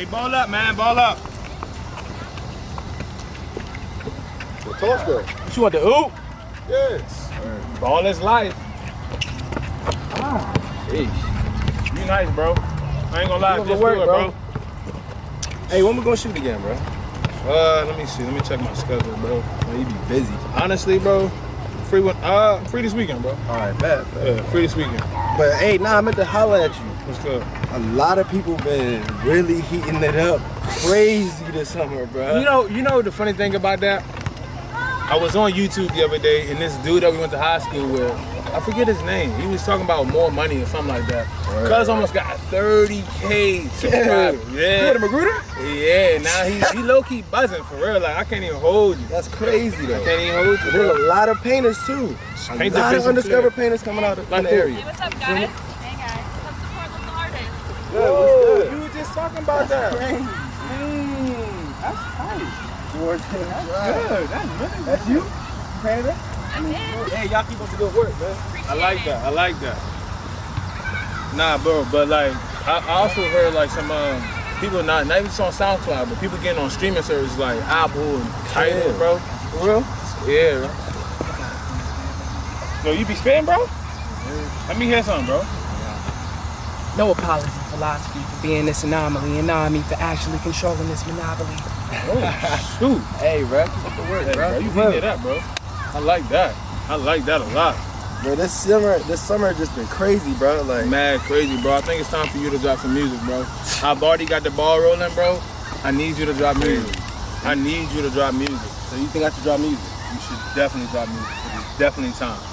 Hey, ball up, man. Ball up. The toss. What you want the oop? Yes. Ball is life. Ah. You nice, bro. I ain't gonna lie. Gonna Just work, do it, bro. bro. Hey, when we gonna shoot again, bro? Uh, let me see. Let me check my schedule, bro. Oh, you be busy. Honestly, bro, free one. Uh, free this weekend, bro. All right, bet. bet. Yeah, free this weekend. But hey, nah, I meant to holler at you. What's good? A lot of people been really heating it up crazy this summer, bro. You know, you know the funny thing about that? I was on YouTube the other day, and this dude that we went to high school with, I forget his name. He was talking about more money or something like that. Right. Cuz almost got 30k subscribers. You Yeah. with a Magruder? Yeah, now he, he low key buzzing for real. Like I can't even hold you. That's crazy though. I can't even hold you. There's a lot of painters too. A Paint the lot of undiscovered clear. painters coming out of Like the area. Hey, what's up, guys. Come support local artists. You were just talking about that. Mm, that's tight. George, that's Good. That's really That's you? Painted it? I did. Hey, y'all keep up the good work, man. I like that. I like that. Nah, bro, but like I, I also heard like some um, people not not even just on SoundCloud, but people getting on streaming services like Apple and Tidal, Yeah. bro. For real? Yeah. Bro. Yo, you be spitting, bro? Let me hear something, bro. No apology, philosophy, for being this anomaly, and nah, me for actually controlling this monopoly. Oh, shoot. Hey, bro, keep up the work, Hey, bro. bro, you heating it up, bro. I like that. I like that a lot. Bro, this summer, this summer just been crazy, bro. Like, Mad crazy, bro. I think it's time for you to drop some music, bro. I've already got the ball rolling, bro. I need you to drop music. I need you to drop music. so you think I should drop music? You should definitely drop music. It's definitely time.